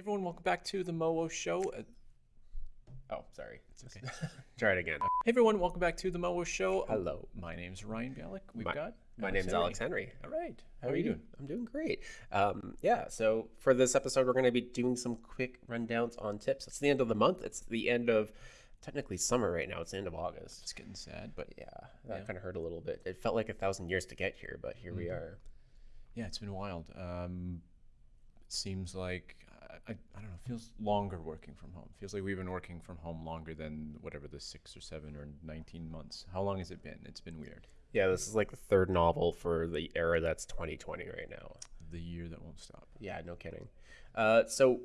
everyone, welcome back to the Mowo Show. Uh, Oh, sorry. It's Just Try it again. Hey everyone, welcome back to the Mowo Show. Uh, Hello. My name's Ryan Bialik. We've My- got My name's Alex Henry. All right. How, are you doing? I'm doing great. Um, yeah, so for this episode, we're going to be doing some quick rundowns on tips. It's the end of the month. It's the end of technically summer right now. It's the end of August. It's getting sad, but Yeah, that Yeah. kind of hurt a little bit. It felt like a thousand years to get here, but here we Mhm. are. yeah, it's been wild. Um, it seems like I, I, don't know. Feels longer working from home. Feels like we've been working from home longer than whatever the six or seven or nineteen months. How long has it been? It's been weird. Yeah, this is like the third novel for the era that's 2020 right now. The year that won't stop. Yeah, no kidding. Uh, so,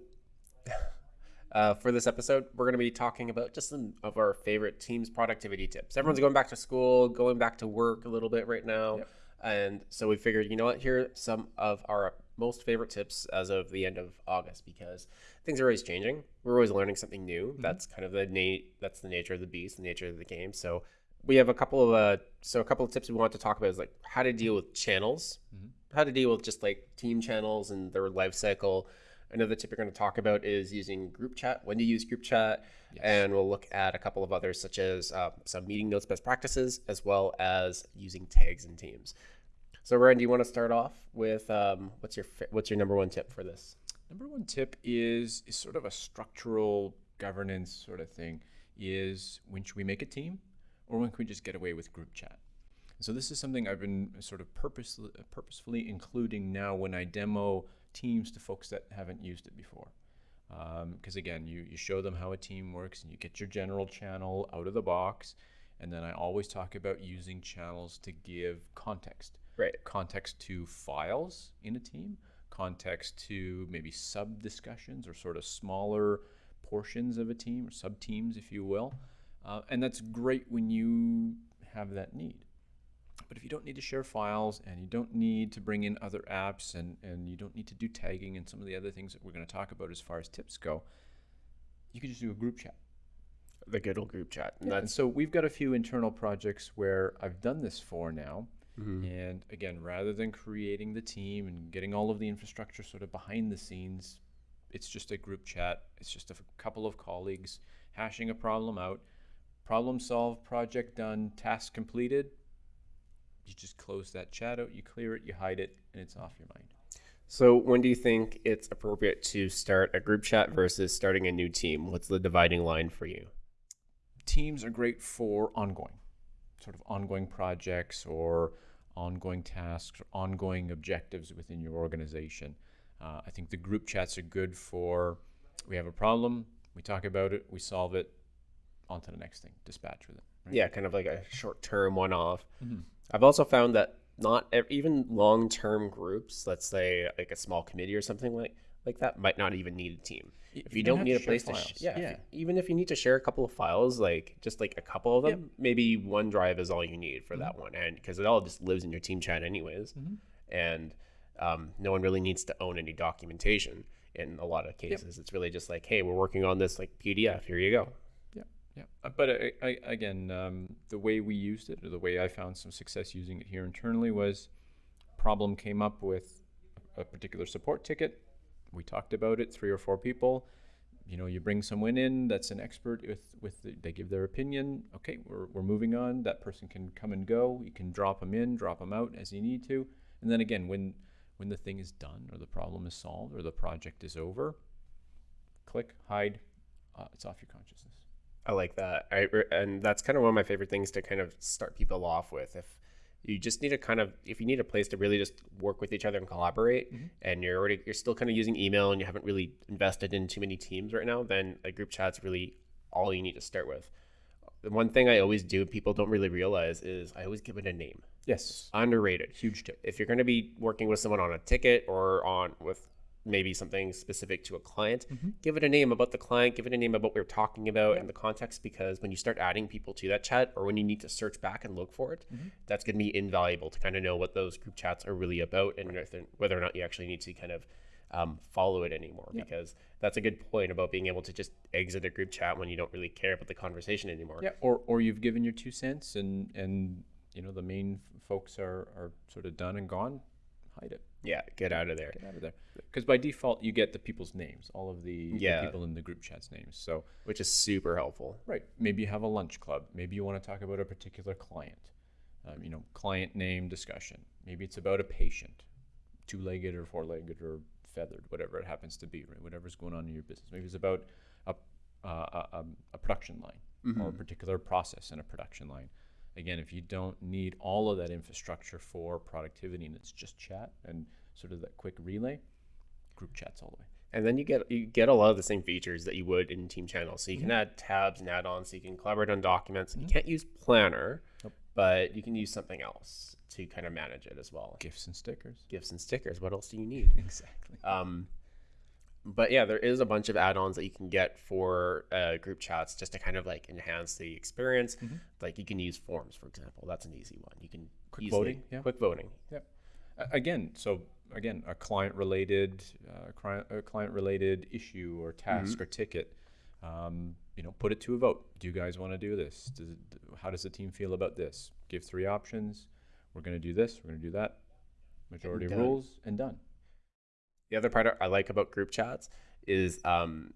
uh, for this episode, we're going to be talking about just some of our favorite teams' productivity tips. Everyone's going back to school, going back to work a little bit right now. Yep. And so we figured, you know what, here are some of our most favorite tips as of the end of August because things are always changing. We're always learning something new. That's kind of the na- that's the nature of the beast, the nature of the game. So we have a couple of uh, so a couple of tips we want to talk about is like how to deal with channels, Mhm. how to deal with just like team channels and their life cycle. Another tip we're going to talk about is using group chat. When to use group chat, Yes. and we'll look at a couple of others such as uh, some meeting notes best practices as well as using tags in teams. So, Ryan, do you want to start off with um, what's your what's your number one tip for this? Number one tip is is sort of a structural governance sort of thing. Is when should we make a team, or when can we just get away with group chat? So this is something I've been sort of purposely, purposefully including now when I demo teams to folks that haven't used it before. Because again, you, you show them how a team works and you get your general channel out of the box. And then I always talk about using channels to give context Right. context to files in a team, context to maybe sub discussions or sort of smaller portions of a team or sub teams, if you will. Uh, and that's great when you have that need. But if you don't need to share files and you don't need to bring in other apps and, and you don't need to do tagging and some of the other things that we're going to talk about as far as tips go, you can just do a group chat. The good old group chat. And And so we've got a few internal projects where I've done this for now. Mhm. And again, rather than creating the team and getting all of the infrastructure sort of behind the scenes, it's just a group chat. It's just a f- couple of colleagues hashing a problem out. Problem solved, project done, task completed. You just close that chat out, you clear it, you hide it, and it's off your mind. So, when do you think it's appropriate to start a group chat versus starting a new team? What's the dividing line for you? teams are great for ongoing, sort of ongoing projects or ongoing tasks or ongoing objectives within your organization. Uh, I think the group chats are good for we have a problem, we talk about it, we solve it, on to the next thing, dispatch with it. Right? Yeah, kind of like a short term one off. Mhm. I've also found that not even long term groups, let's say like a small committee or something like like that, might not even need a team. Y- If you don't don't need a share place to, sh- files. yeah, if you- even if you need to share a couple of files, like just like a couple of them, Yep. maybe one drive is all you need for Mm-hmm. that one, and because it all just lives in your team chat anyways, Mhm. and um, no one really needs to own any documentation. In a lot of cases, it's really just like, hey, we're working on this like PDF. Here you go. Yeah, uh, but I, I, again, um, the way we used it, or the way I found some success using it here internally, was problem came up with a particular support ticket. We talked about it, three or four people. You know, you bring someone in that's an expert with with the, they give their opinion. Okay, we're we're moving on. That person can come and go. You can drop them in, drop them out as you need to, and then again, when when the thing is done or the problem is solved or the project is over, click hide. Uh, it's off your consciousness. I like that. I and that's kind of one of my favorite things to kind of start people off with. If you just need to kind of if you need a place to really just work with each other and collaborate, Mhm. and you're already you're still kind of using email and you haven't really invested in too many teams right now, then a group chat's really all you need to start with. The one thing I always do, people don't really realize, is I always give it a name. Yes. Underrated. Huge tip. If you're going to be working with someone on a ticket or on with maybe something specific to a client, Mhm. give it a name about the client, give it a name about what we're talking about Yeah. and the context because when you start adding people to that chat or when you need to search back and look for it, Mhm. that's going to be invaluable to kind of know what those group chats are really about and they're- whether or not you actually need to kind of um, follow it anymore Yeah. because that's a good point about being able to just exit a group chat when you don't really care about the conversation anymore. Yeah. Or or you've given your two cents and and you know the main folks are are sort of done and gone. Hide it. Yeah, get out of there. Get out of there. Because by default, you get the people's names, all of the, the people in the group chat's names. So, Which is super helpful. right, maybe you have a lunch club. Maybe you want to talk about a particular client. Um, you know, client name discussion. Maybe it's about a patient, two-legged or four-legged or feathered, whatever it happens to be, right? Whatever's going on in your business. Maybe it's about a uh, a, a- a production line or a particular process in a production line. Again, if you don't need all of that infrastructure for productivity and it's just chat and sort of that quick relay, group chats all the way. And then you get you get a lot of the same features that you would in team channels. So you can add tabs and add-ons. So you can collaborate on documents. You can't use Planner, Nope. but you can use something else to kind of manage it as well. GIFs and stickers. GIFs and stickers. What else do you need? Exactly. Um, but yeah, there is a bunch of add-ons that you can get for uh, group chats just to kind of like enhance the experience. Like you can use forms, for example. That's an easy one. You can Quick easily- voting, yeah. quick voting. Yep. A- Again, so again, a client-related, uh, client, a client-related issue or task or ticket. Um, you know, put it to a vote. Do you guys want to do this? Does it, how does the team feel about this? Give three options. We're going to do this. We're going to do that. Majority done. rules and done. The other part I like about group chats is um,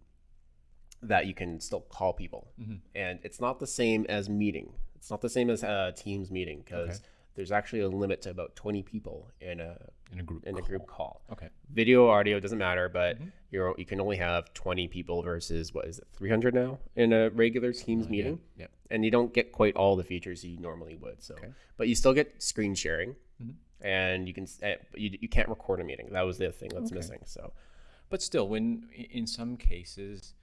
that you can still call people, Mhm. and it's not the same as meeting. It's not the same as a Teams meeting because Okay. there's actually a limit to about 20 people in a In a group. in a group call. Okay. Video, audio doesn't matter, but Mm-hmm. you're you can only have 20 people versus what is it 300 now in a regular Teams Uh, yeah, meeting, Yep. and you don't get quite all the features you normally would. So, Okay. but you still get screen sharing. And you can, eh, you, you can't record a meeting. That was the thing that's Okay. missing. So, But still, when in some cases,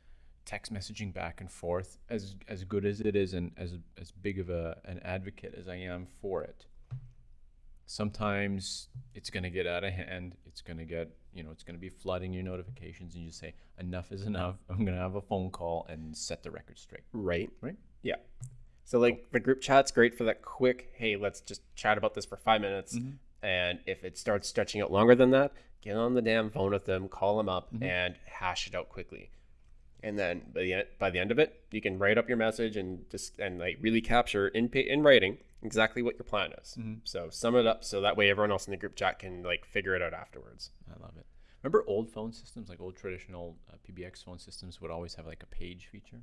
text messaging back and forth, as as good as it is, and as as big of a an advocate as I am for it, sometimes it's going to get out of hand. It's going to get you know it's going to be flooding your notifications, and you say enough is enough. I'm going to have a phone call and set the record straight. right. Right. Yeah. So like the group chat's great for that quick, hey, let's just chat about this for five minutes. Mm-hmm. And if it starts stretching out longer than that, get on the damn phone with them, call them up, Mm-hmm. and hash it out quickly. And then by the end, by the end of it, you can write up your message and just and like really capture in in writing exactly what your plan is. Mm-hmm. So sum it up so that way everyone else in the group chat can like figure it out afterwards. I love it. Remember old phone systems, like old traditional uh, PBX phone systems, would always have like a page feature.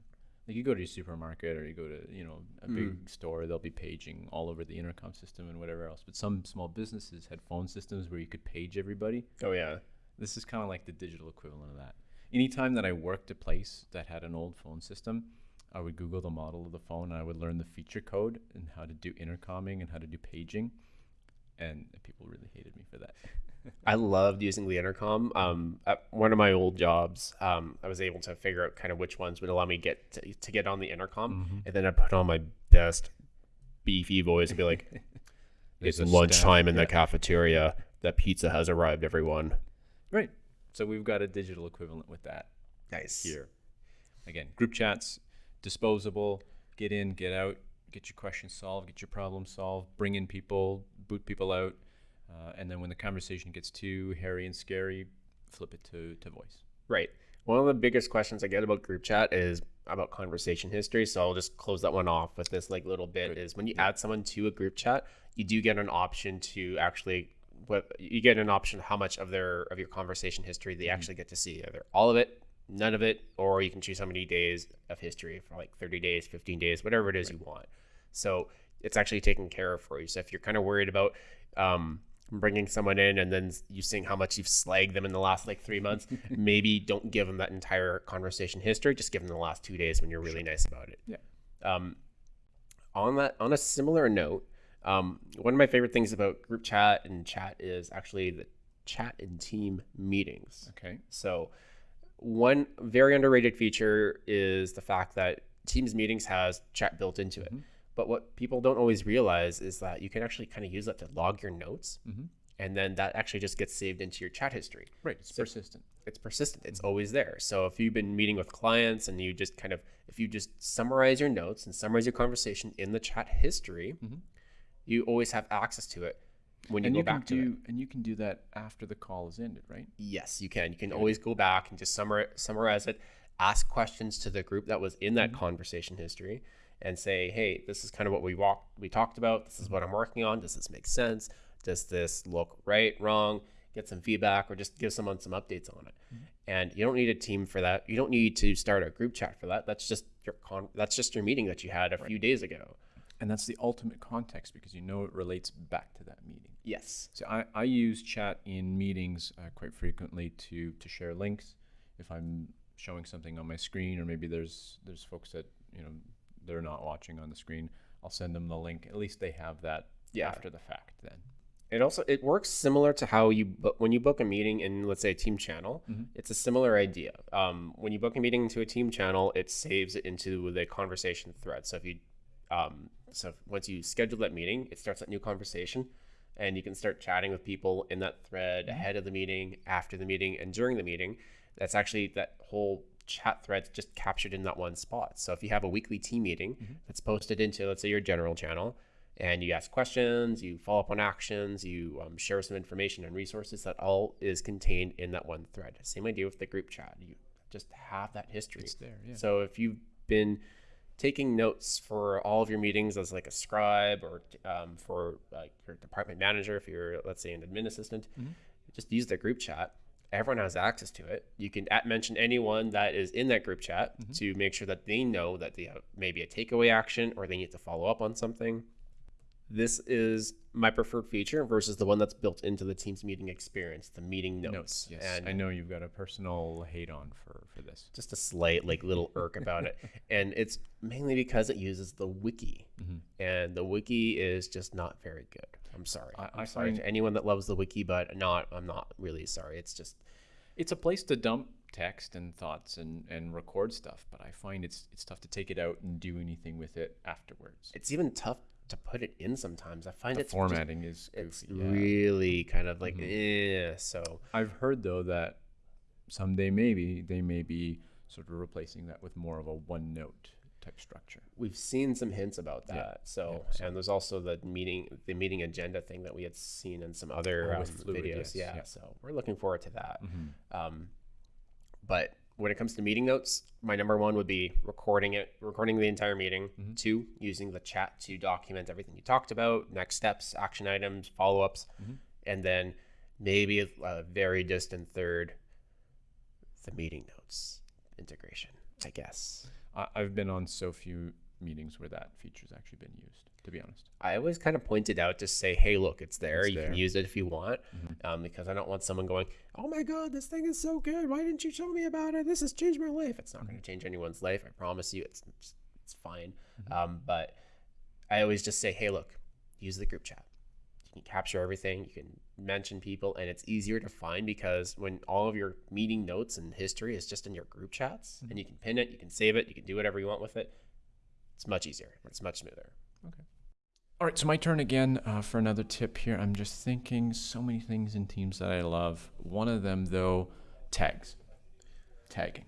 Like you go to your supermarket or you go to you know a big mm. store, they'll be paging all over the intercom system and whatever else. But some small businesses had phone systems where you could page everybody. Oh yeah. This is kind of like the digital equivalent of that. Anytime that I worked a place that had an old phone system, I would Google the model of the phone and I would learn the feature code and how to do intercomming and how to do paging. And people really hated me for that. I loved using the intercom. Um, at one of my old jobs, um, I was able to figure out kind of which ones would allow me get to, to get on the intercom, and then I put on my best beefy voice and be like, "It's lunchtime in staff- the cafeteria. The pizza has arrived, everyone." Right. So we've got a digital equivalent with that Nice. here. Again, group chats, disposable, get in, get out, get your questions solved, get your problem solved, bring in people, boot people out. Uh, and then when the conversation gets too hairy and scary, flip it to, to voice. Right. One of the biggest questions I get about group chat is about conversation history. So I'll just close that one off with this like little bit Good. is when you add someone to a group chat, you do get an option to actually what you get an option how much of their of your conversation history they actually get to see. Either all of it, none of it, or you can choose how many days of history for like 30 days, 15 days, whatever it is you want. So it's actually taken care of for you. So if you're kind of worried about um, bringing someone in and then you seeing how much you've slagged them in the last like three months, maybe don't give them that entire conversation history. Just give them the last two days when you're really nice about it. Yeah. Um, on that, on a similar note, um, one of my favorite things about group chat and chat is actually the chat and team meetings. Okay. So, one very underrated feature is the fact that Teams meetings has chat built into it. But what people don't always realize is that you can actually kind of use that to log your notes, Mhm. and then that actually just gets saved into your chat history. Right. It's persistent. It's persistent. It's always there. So if you've been meeting with clients and you just kind of if you just summarize your notes and summarize your conversation in the chat history, Mhm. you always have access to it when you and go you back to it. and you can do that after the call is ended, right? Yes, you can. You can always go back and just summarize, summarize it, ask questions to the group that was in that conversation history, and say, "Hey, this is kind of what we walked, we talked about. This is what I'm working on. Does this make sense? Does this look right, wrong?" get some feedback, or just give someone some updates on it. And you don't need a team for that. You don't need to start a group chat for that. That's just your con- that's just your meeting that you had a few days ago. And that's the ultimate context because you know it relates back to that meeting. Yes. So I, I use chat in meetings uh, quite frequently to to share links. If I'm showing something on my screen, or maybe there's there's folks that you know they're not watching on the screen, I'll send them the link. At least they have that Yeah. after the fact. Then It also it works similar to how you book when you book a meeting in let's say a team channel. It's a similar idea. Um, when you book a meeting into a team channel, it saves it into the conversation thread. So if you um, so if- once you schedule that meeting, it starts that new conversation, and you can start chatting with people in that thread ahead of the meeting, after the meeting, and during the meeting. That's actually that whole chat threads just captured in that one spot. So if you have a weekly team meeting that's posted into let's say your general channel, and you ask questions, you follow up on actions, you um, share some information and resources. That all is contained in that one thread. Same idea with the group chat. You just have that history. it's there. Yeah. So if you've been taking notes for all of your meetings as like a scribe or um, for like your department manager, if you're let's say an admin assistant, just use the group chat. Everyone has access to it. You can at mention anyone that is in that group chat mm-hmm. to make sure that they know that they have maybe a takeaway action or they need to follow up on something. This is my preferred feature versus the one that's built into the Teams meeting experience, the meeting notes. Yes, And I know you've got a personal hate on for for this. just a slight like little irk about it and it's mainly because it uses the wiki mm-hmm. and the wiki is just not very good i'm sorry. I- am sorry find- to anyone that loves the wiki but not i'm not really sorry. It's just It's a place to dump text and thoughts and and record stuff, but I find it's it's tough to take it out and do anything with it afterwards. it's even tough to put it in sometimes. I find The it's just- formatting is it's yeah. really kind of like eh, so. I've heard though that someday maybe they may be sort of replacing that with more of a one note type structure. we've seen some hints about that Yeah, so yeah, so- and there's also the meeting the meeting agenda thing that we had seen in some other Oh, um, Fluid, videos yes, yeah, yeah. so we're looking forward to that Mm-hmm. Um, but when it comes to meeting notes, my number one would be recording it, recording the entire meeting. Mm-hmm. Two, using the chat to document everything you talked about, next steps, action items, follow ups, Mm-hmm. and then maybe a, a very distant third, the meeting notes integration. I guess I, I've been on so few meetings where that feature's actually been used. To be honest, I always kind of pointed out to say, "Hey, look, it's there. It's you there. can use it if you want," um, because I don't want someone going, "Oh my God, this thing is so good! Why didn't you tell me about it? This has changed my life." It's not going to change anyone's life. I promise you. It's it's, it's fine. Um, but I always just say, "Hey, look, use the group chat. You can capture everything. You can mention people, and it's easier to find because when all of your meeting notes and history is just in your group chats, and you can pin it, you can save it, you can do whatever you want with it. It's much easier. It's much smoother. Okay. All right, so my turn again uh, for another tip here. I'm just thinking so many things in Teams that I love. One of them, though, tags, tagging.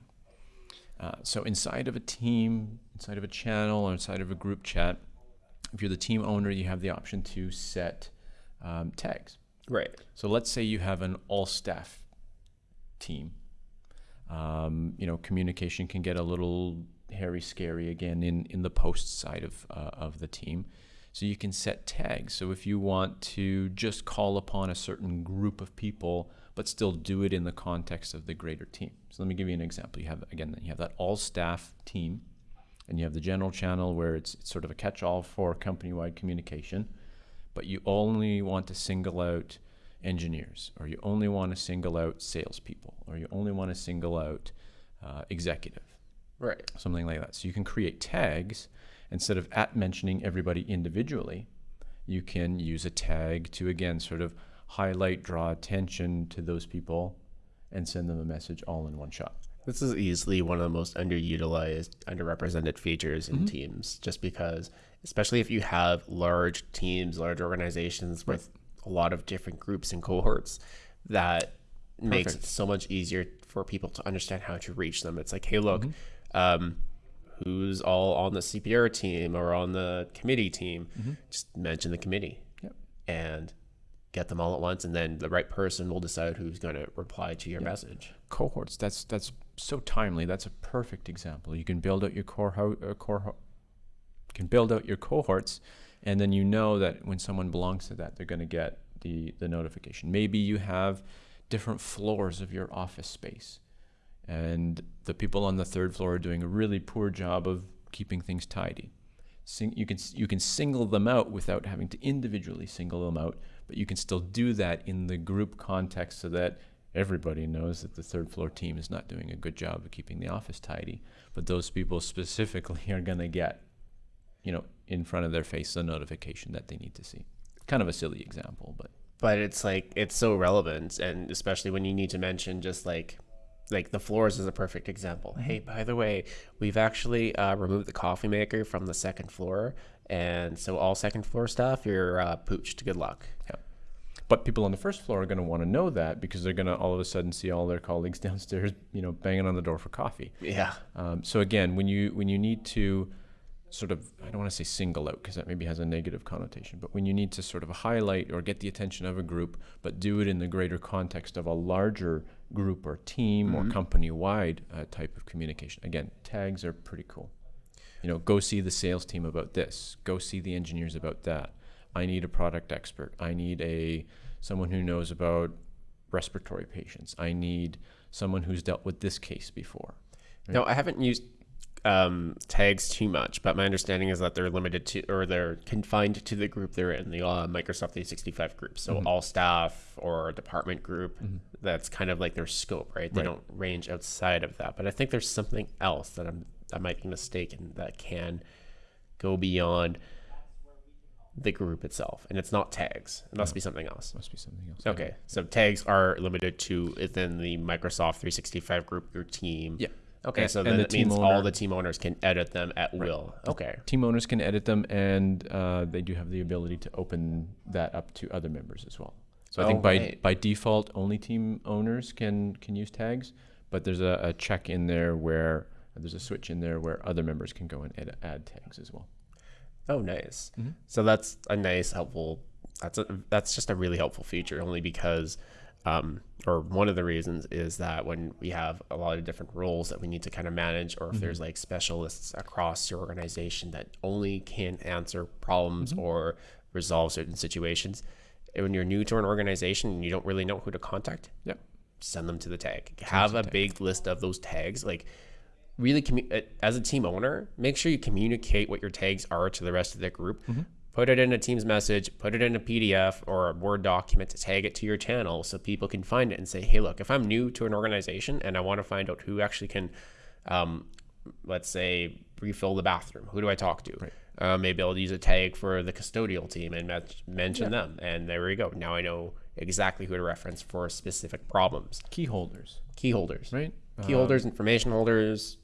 Uh, so inside of a team, inside of a channel, or inside of a group chat, if you're the team owner, you have the option to set um, tags. Right. So let's say you have an all staff team. Um, you know, communication can get a little hairy, scary again in, in the post side of, uh, of the team. So you can set tags. So if you want to just call upon a certain group of people, but still do it in the context of the greater team. So let me give you an example. You have, again, you have that all staff team, and you have the general channel where it's, it's sort of a catch all for company wide communication but you only want to single out engineers, or you only want to single out salespeople, or you only want to single out uh, executive, Right. something like that. So you can create tags instead of at mentioning everybody individually. You can use a tag to again sort of highlight, draw attention to those people, and send them a message all in one shot. This is easily one of the most underutilized, underrepresented features in teams, just because, especially if you have large teams, large organizations with a lot of different groups and cohorts, that makes it so much easier for people to understand how to reach them. It's like, hey, look, um, who's all on the CPR team or on the committee team? Just mention the committee Yep. and get them all at once, and then the right person will decide who's going to reply to your message. cohorts that's that's so timely that's a perfect example you can build out your core ho- uh, core can build out your cohorts and then you know that when someone belongs to that they're going to get the the notification. Maybe you have different floors of your office space, and the people on the third floor are doing a really poor job of keeping things tidy. Sing, you can you can single them out without having to individually single them out, but you can still do that in the group context so that everybody knows that the third floor team is not doing a good job of keeping the office tidy. But those people specifically are going to get, you know, in front of their face a notification that they need to see. Kind of a silly example, but but it's like it's so relevant and especially when you need to mention just like like the floors is a perfect example hey by the way we've actually uh, removed the coffee maker from the second floor and so all second floor staff you're uh, pooched good luck yeah. But people on the first floor are going to want to know that because they're going to all of a sudden see all their colleagues downstairs, you know, banging on the door for coffee. yeah Um, so again, when you when you need to sort of I don't want to say single out because that maybe has a negative connotation, but when you need to sort of highlight or get the attention of a group, but do it in the greater context of a larger group or team or company wide uh, type of communication. Again, tags are pretty cool. You know, go see the sales team about this. Go see the engineers about that. I need a product expert. I need a someone who knows about respiratory patients. I need someone who's dealt with this case before. no i haven't used um, tags too much but my understanding is that they're limited to or they're confined to the group they're in the uh, microsoft 365 group. So all staff or department group that's kind of like their scope right? They Right. don't range outside of that. But i think there's something else that i'm i might be mistaken that can go beyond the group itself. And it's not tags. It must be something else. Must be something else. okay. So tags are limited to within the microsoft 365 group your team. Yeah. Okay And- so and then the it means team all the team owners can edit them at will okay Team owners can edit them, and uh, they do have the ability to open that up to other members as well. So I Oh, think by right. by default, only team owners can can use tags, but there's a, a check in there where there's a switch in there where other members can go and edit, add tags as well. Oh, nice. Mm-hmm. So that's a nice, helpful. That's a, that's just a really helpful feature, only because, um, or one of the reasons is that when we have a lot of different roles that we need to kind of manage, or if there's like specialists across your organization that only can answer problems or resolve certain situations, and when you're new to an organization and you don't really know who to contact, Yep. send them to the tag. Have a big list of those tags. Like really, commu- uh, as a team owner, make sure you communicate what your tags are to the rest of the group. Put it in a Teams message, put it in a PDF or a Word document to tag it to your channel so people can find it and say, hey, look, if I'm new to an organization and I want to find out who actually can, um, let's say, refill the bathroom, who do I talk to? Uh, maybe I'll use a tag for the custodial team and met- mention them. And there we go. Now I know exactly who to reference for specific problems Key holders, key holders, right? key holders, information holders.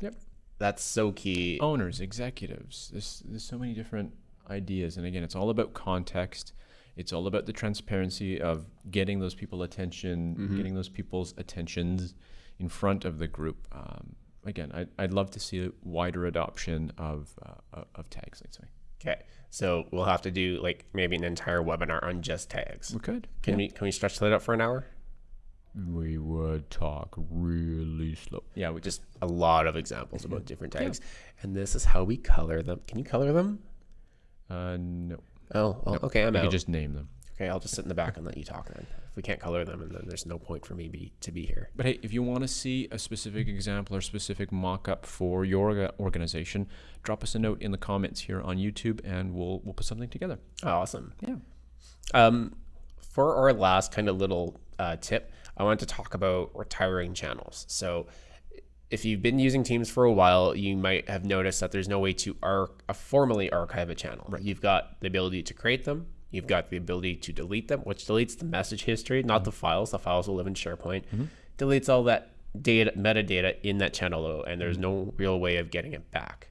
Yep. That's so key. Owners, executives. There's there's so many different ideas, and again, it's all about context. It's all about the transparency of getting those people attention, getting those people's attentions in front of the group. Um, again, I'd, I'd love to see a wider adoption of uh, of tags. Let's say Okay, so we'll have to do like maybe an entire webinar on just tags. we could. Can we can we stretch that out for an hour? We would talk really slow. Yeah, we just Just a lot of examples about different tags, and this is how we color them. Can you color them? Uh, no. Oh, well, okay, I'm We out. just name them. Okay, I'll just sit in the back and let you talk then. If we can't color them, and then there's no point for me be, to be here. But hey, if you want to see a specific example or specific mock-up for your organization, drop us a note in the comments here on YouTube, and we'll we'll put something together. Awesome. Yeah. Um, for our last kind of little uh, tip, I wanted to talk about retiring channels. So, if you've been using Teams for a while, you might have noticed that there's no way to uh, formally archive a channel. Right. You've got the ability to create them. You've got the ability to delete them, which deletes the message history, not the files. The files will live in SharePoint. Deletes all that data, metadata in that channel, though, and there's no real way of getting it back.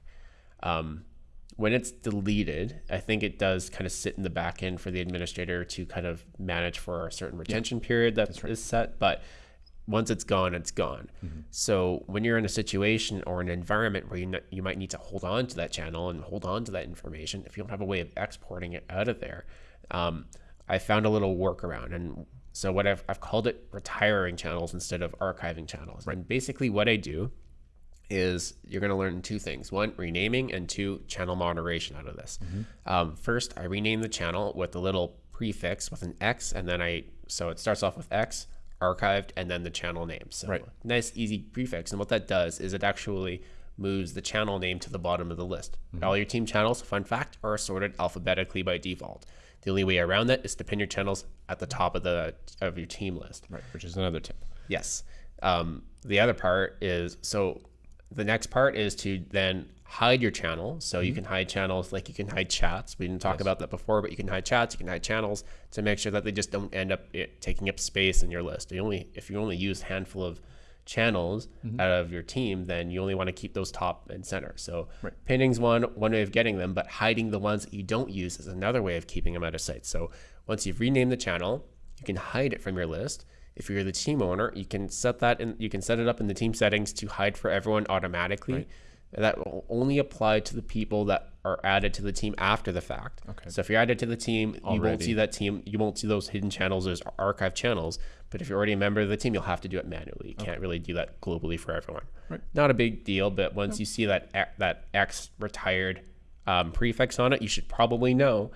Um, when it's deleted, I think it does kind of sit in the back end for the administrator to kind of manage for a certain retention period that is set. But once it's gone, it's gone. So when you're in a situation or an environment where you n- you might need to hold on to that channel and hold on to that information, if you don't have a way of exporting it out of there, um, I found a little workaround. And so what I've, I've called it retiring channels instead of archiving channels. And basically what I do is you're going to learn two things one renaming and two channel moderation out of this um, first i rename the channel with a little prefix with an X, and then I so it starts off with X archived and then the channel name. So Right. nice easy prefix. And what that does is it actually moves the channel name to the bottom of the list. All your team channels, fun fact, are sorted alphabetically by default. The only way around that is to pin your channels at the top of the of your team list. Right, which is another tip. Yes. Um, the other part is so the next part is to then hide your channel. So you mm-hmm. can hide channels like you can hide chats. We didn't talk about that before, but you can hide chats, you can hide channels to make sure that they just don't end up it, taking up space in your list. You only if you only use a handful of channels mm-hmm. out of your team, then you only want to keep those top and center. So Right. pinning's one one way of getting them, but hiding the ones that you don't use is another way of keeping them out of sight. So once you've renamed the channel, you can hide it from your list. If you're the team owner, you can set that in. You can set it up in the team settings to hide for everyone automatically. That will only apply to the people that are added to the team after the fact. Okay. So if you're added to the team, you won't see that team. You won't see those hidden channels as archive channels. But if you're already a member of the team, you'll have to do it manually. You can't really do that globally for everyone. Right. Not a big deal, but once you see that X- that X retired um, prefix on it, you should probably know.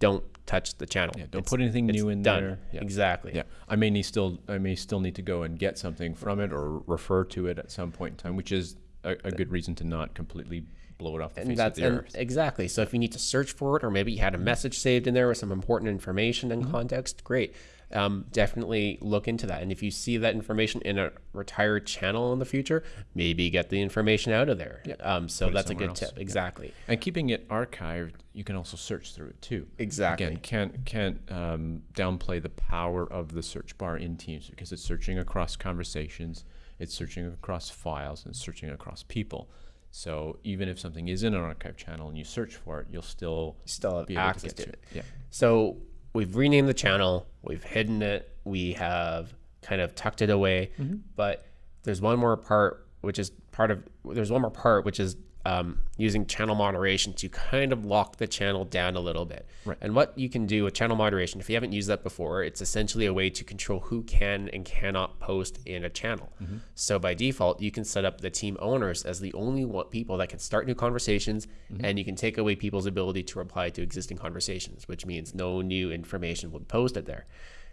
Don't touch the channel. Yeah, don't It's- put anything new in done. there. Yeah. Exactly. Yeah, I may need still I may still need to go and get something from it or refer to it at some point in time, which is a, a good reason to not completely blow it off the and face of the and earth. exactly so if you need to search for it or maybe you had a message saved in there with some important information Mm-hmm. and context great um, definitely look into that and if you see that information in a retired channel in the future maybe get the information out of there um, so Put that's a good else. tip exactly And keeping it archived, you can also search through it too. Exactly. Again, can't can't um, downplay the power of the search bar in Teams because it's searching across conversations, it's searching across files, and searching across people. So even if something is in an archive channel and you search for it, you'll still still be able access to get to it it. Yeah. So we've renamed the channel, we've hidden it, we have kind of tucked it away, Mm-hmm. but there's one more part which is part of there's one more part which is um, using channel moderation to kind of lock the channel down a little bit. Right. And what you can do with channel moderation, if you haven't used that before, it's essentially a way to control who can and cannot post in a channel. Mm-hmm. So by default, you can set up the team owners as the only one, people that can start new conversations, Mm-hmm. and you can take away people's ability to reply to existing conversations, which means no new information will be posted there.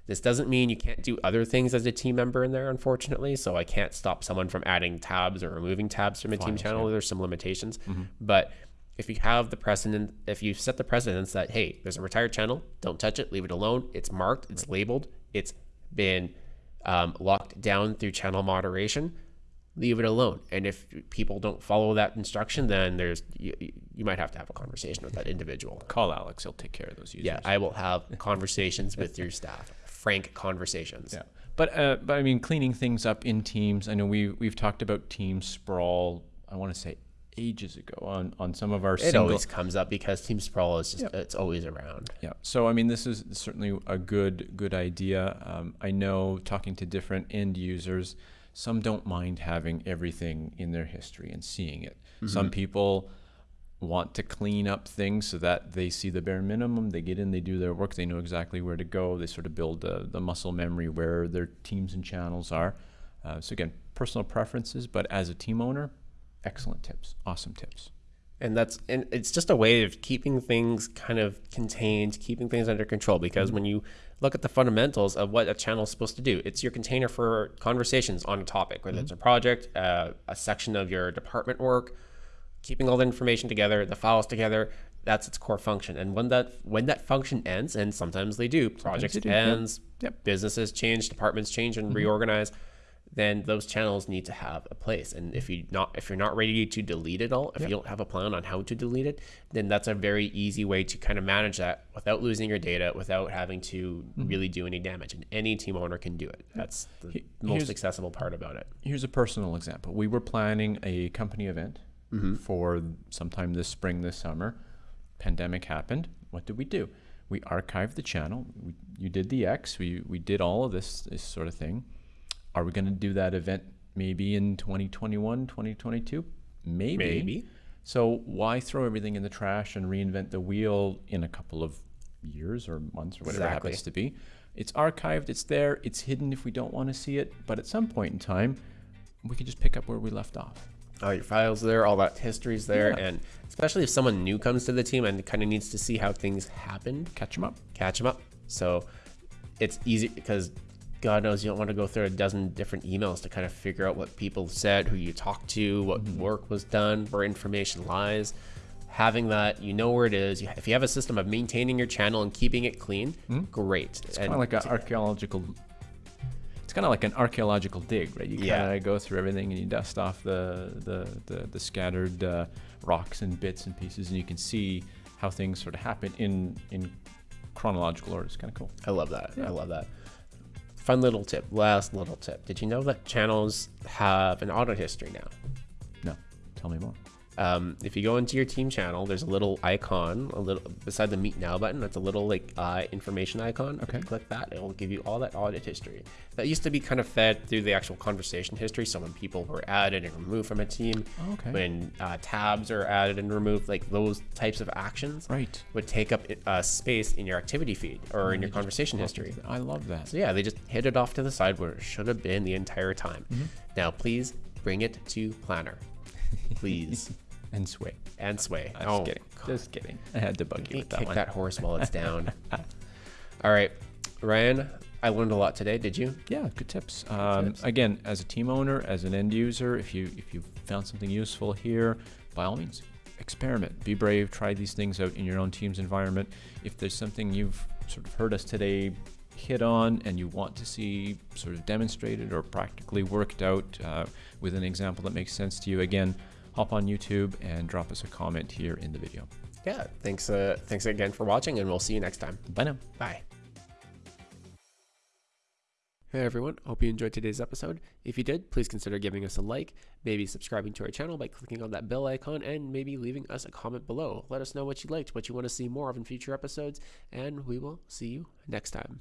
This doesn't mean you can't do other things as a team member in there, unfortunately. So I can't stop someone from adding tabs or removing tabs from a team Files, channel. There's some limitations, but if you have the precedent, if you set the precedence that hey, there's a retired channel, don't touch it, leave it alone. It's marked, it's labeled, it's been um, locked down through channel moderation. Leave it alone. And if people don't follow that instruction, then there's you, you might have to have a conversation with that individual. Call Alex; he'll take care of those users. Yeah, I will have conversations with your staff, frank conversations. Yeah, but uh, but I mean, cleaning things up in teams. I know we we've talked about team sprawl. I want to say ages ago on on some of our It single. always comes up because Team Sprawl is just it's always around. Yeah. So I mean, this is certainly a good good idea. Um, I know talking to different end users, some don't mind having everything in their history and seeing it. Some people want to clean up things so that they see the bare minimum. They get in, they do their work, they know exactly where to go. They sort of build uh, the muscle memory where their teams and channels are. Uh, so again, personal preferences, but as a team owner, excellent tips, awesome tips. and that's and it's just a way of keeping things kind of contained keeping things under control because when you look at the fundamentals of what a channel is supposed to do it's your container for conversations on a topic whether it's a project uh, a section of your department work keeping all the information together the files together that's its core function. And when that when that function ends and sometimes they do projects do, yeah. ends Yep. businesses change departments change and mm-hmm. reorganize then those channels need to have a place. And if you not if you're not ready to delete it all if you don't have a plan on how to delete it then that's a very easy way to kind of manage that without losing your data without having to mm-hmm. really do any damage. And any team owner can do it. That's the He- most accessible part about it. Here's a personal example. We were planning a company event Mm-hmm. for sometime this spring, this summer. Pandemic happened. What did we do? We archived the channel. We, you did the X. We, we did all of this, this sort of thing. Are we going to do that event maybe in 2021, 2022? Maybe. Maybe. So why throw everything in the trash and reinvent the wheel in a couple of years or months or whatever it happens to be? It's archived, it's there, it's hidden if we don't want to see it, but at some point in time, we can just pick up where we left off. All your files there all that history's there Yeah. and especially if someone new comes to the team and kind of needs to see how things happened Catch them up. catch them up So it's easy because God knows you don't want to go through a dozen different emails to kind of figure out what people said, who you talked to, what mm-hmm. work was done, where information lies. Having that, you know where it is. If you have a system of maintaining your channel and keeping it clean, mm-hmm. great. It's kind of like an archaeological. It's kind of like an archaeological dig, right? You kind of go through everything and you dust off the the the, the scattered uh, rocks and bits and pieces, and you can see how things sort of happen in in chronological order. It's kind of cool. I love that. Yeah. I love that. Fun little tip. Last little tip. Did you know that channels have an audit history now? No, tell me more. Um, if you go into your team channel, there's a little icon, a little beside the Meet Now button. That's a little like uh, information icon. If Okay. you click that, it will give you all that audit history. That used to be kind of fed through the actual conversation history. So when people were added and removed from a team, Oh, okay. when uh, tabs are added and removed, like those types of actions Right. would take up uh, space in your activity feed or in your conversation history. I love that. So yeah, they just hid it off to the side where it should have been the entire time. Mm-hmm. Now please bring it to Planner, please, And sway. and Sway. I'm oh, just kidding. Just kidding. I had to bug you can't with that kick one. that horse while it's down. All right, Ryan, I learned a lot today. Did you? Yeah, good tips. Um, tips. Again, as a team owner, as an end user, if you if you found something useful here, by all means, experiment. Be brave. Try these things out in your own team's environment. If there's something you've sort of heard us today hit on and you want to see sort of demonstrated or practically worked out uh, with an example that makes sense to you, again, hop on YouTube and drop us a comment here in the video. Yeah. Thanks. Uh, thanks again for watching, and we'll see you next time. Bye now. Bye. Hey everyone, hope you enjoyed today's episode. If you did, please consider giving us a like, maybe subscribing to our channel by clicking on that bell icon, and maybe leaving us a comment below. Let us know what you liked, what you want to see more of in future episodes, and we will see you next time.